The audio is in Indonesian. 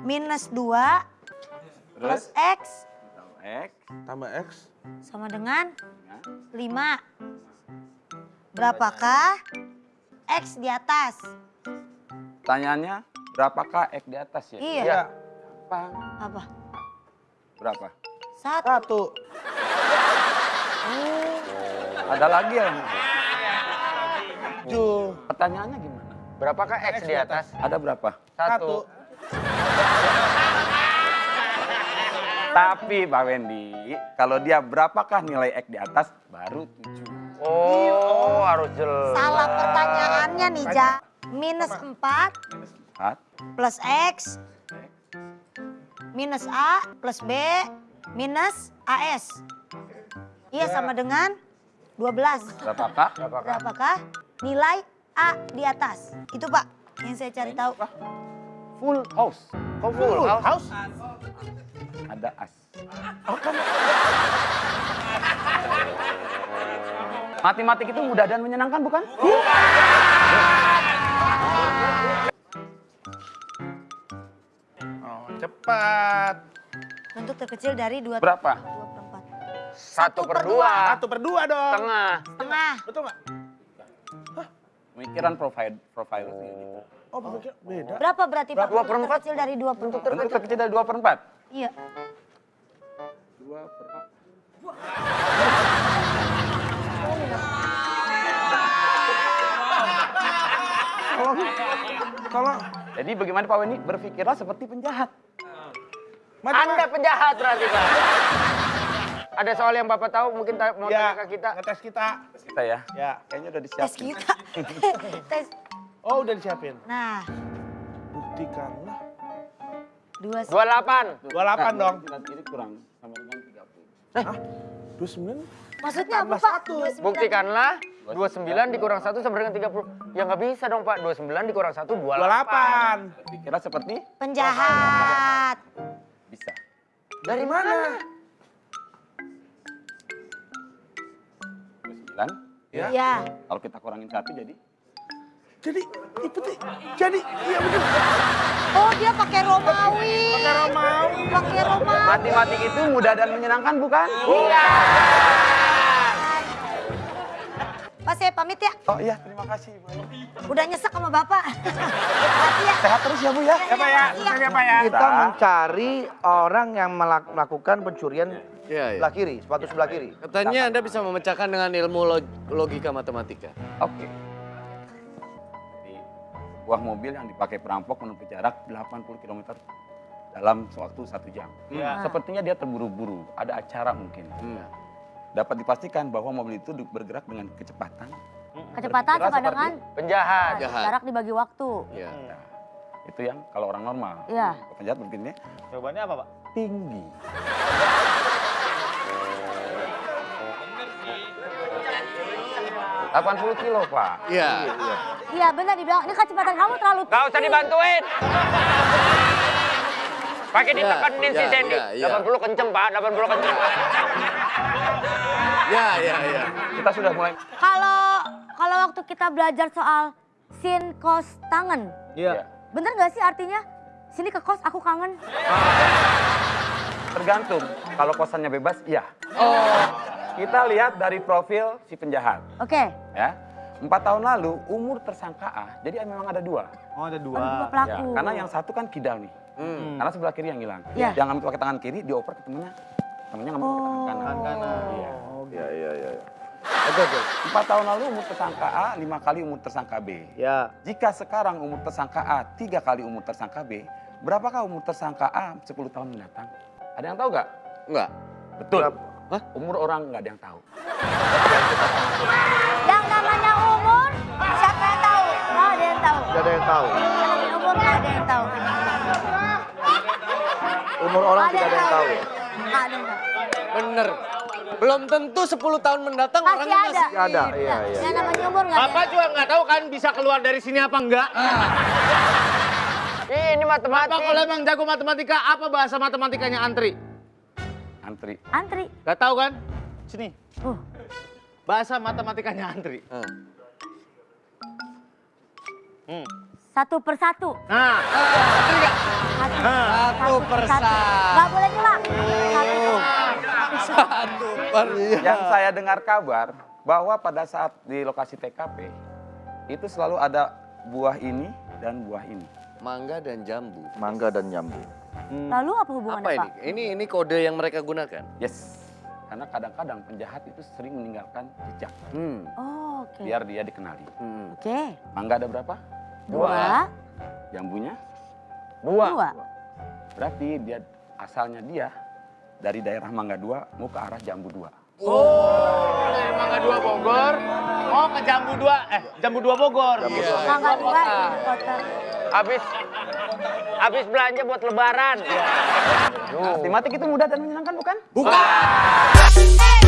minus 2 plus X X Tambah X. sama dengan dengan 5. Berapakah X di atas? Pertanyaannya, berapakah X di atas ya? Iya. Ya. Apa? Apa? Berapa? Satu. Satu. Ada lagi ya? Tujuh. Pertanyaannya gimana? Berapakah X di atas? Ada berapa? Satu. Tapi Pak Wendy, kalau dia berapakah nilai X di atas, baru 7. Oh, harus jelas. Salah pertanyaannya nih, Ja. Minus 4 Minus 4, plus X minus A plus B minus AS. Iya sama dengan 12. berapakah? Berapakah nilai A di atas? Itu Pak yang saya cari tahu. Full house. Kok full house? House. Ada as. Matematik itu mudah dan menyenangkan bukan? Oh, cepat. Bentuk terkecil dari 2 Berapa? per 4. Satu per dua. Satu per dua dong. Tengah. Setengah. Betul nggak? Pemikiran profile profile gitu. Oh, pemikir beda. Berapa berarti Pak? Dua per empat? terkecil dari 2 per 4. Bentuk terkecil dari 2 per 4. Iya. 2 per 4. Kalau kalau Jadi bagaimana Pak Wendy? Berpikirlah seperti penjahat. Anda penjahat berarti, Pak. Ada soal yang Bapak tahu mungkin ta- mau ya, tanya ke kita. ngetes kita. Terus kita ya. Ya. Kayaknya udah Tes disiapin. kita. Tes. Oh, udah disiapin. Nah, Buktikanlah. 2 28. 28 dong. Nah, Ini kurang sama dengan 30. Hah? 29? Maksudnya apa Pak? satu. 29. Buktikanlah 29 dikurang 1 sama dengan 30. Ya nggak bisa dong, Pak. 29 dikurang 1 28. 28. Berpikirlah seperti Penjahat. bisa. Dari mana? 29. Ya. Ya. Kalau kita kurangin 1 jadi Jadi, itu tuh, jadi, iya betul. Oh, dia pakai Romawi. Pakai Romawi. Pakai Romawi. matematik itu mudah dan menyenangkan bukan? Iya. Pak, saya pamit ya. Oh iya, terima kasih Bu. Udah nyesek sama Bapak. Ya. Sehat terus ya Bu ya. Siapa ya? Siapa ya? Kita mencari orang yang melak- melakukan pencurian Iya, iya. sebelah kiri, sepatu sebelah kiri. Katanya Anda bisa memecahkan dengan ilmu log- logika matematika. Oke. Jadi, buah mobil yang dipakai perampok menempuh jarak 80 km dalam waktu satu jam. Iya. Sepertinya dia terburu-buru, ada acara mungkin. Hmm. Dapat dipastikan bahwa mobil itu bergerak dengan kecepatan. Kecepatan Berkira sama dengan Penjahat. Jahat. jarak dibagi waktu. Ya. Itu yang kalau orang normal. Iya. Penjahat begini Jawabannya apa, Pak? tinggi. Delapan puluh kilo pak. Iya. Iya benar dibilang, ini kecepatan kamu terlalu Gak usah dibantuin. Pakai Ya, ditekenin si ya, Sandy. ya, ya. 80 kenceng, Pak. 80 kenceng. Ya, ya, ya. Kita sudah mulai. Kalau kalau waktu kita belajar soal sin kos tangan, Iya. bener nggak sih artinya? Sini ke kos, aku kangen. Tergantung. Kalau kosannya bebas, iya. Oh. Kita lihat dari profil si penjahat. Oke, Ya. Empat tahun lalu umur tersangka A, jadi memang ada dua. Oh, ada ada dua Ya, pelaku. karena yang satu kan kidal nih. Hmm. Karena sebelah kiri yang hilang. Iya. Yang ngambil pakai tangan kiri, dioper ke temennya. Temennya ngambil pakai tangan kanan. Iya. Ya, ya, ya. Oke, oke. Empat tahun lalu umur tersangka A, lima kali umur tersangka B. Ya, Jika sekarang umur tersangka A, tiga kali umur tersangka B, berapakah umur tersangka A 10 tahun mendatang? Ada yang tahu nggak? Enggak. Betul. Berapa? Hah? Umur orang nggak ada yang tahu. Yang namanya umur, siapa yang tahu? Nggak ada yang tahu. tidak ada yang tahu. Namanya umur nggak ada yang tahu. Umur orang Nggak tidak ada yang tahu. Nggak ada yang tahu. Bener. Belum tentu 10 tahun mendatang Masih orangnya ada. masih... Ada, iya, iya. Yang namanya umur nggak ada. Bapak juga nggak tahu kan bisa keluar dari sini apa enggak? Ini matematik. Bapak kalau emang jago matematika, apa bahasa matematikanya antri? Antri. Antri. Gak tahu kan? Sini. Uh, Bahasa matematikanya antri. satu per satu. Nah, antri? Satu. Nah, Satu persa. Nggak boleh nyela. Satu Satu per. Yang saya dengar kabar bahwa pada saat di lokasi TKP itu selalu ada buah ini dan buah ini. Mangga dan jambu. Mangga dan jambu. Lalu apa hubungannya Apa ini? Pak? Ini ini kode yang mereka gunakan. Yes. Karena kadang-kadang penjahat itu sering meninggalkan jejak Hmm. Oh, oke. biar dia dikenali. hmm. Oke. Mangga ada berapa? Dua. Jambunya Dua. Dua. berarti dia asalnya dia dari daerah Mangga 2 mau ke arah Jambu 2. Oh, dari Mangga Dua Bogor, oh ke Jambu Dua, eh Jambu Dua Bogor. Iya. Mangga dua kota. Habis habis belanja buat lebaran. Nah, Stimatik itu mudah dan menyenangkan bukan? Bukan. Eh,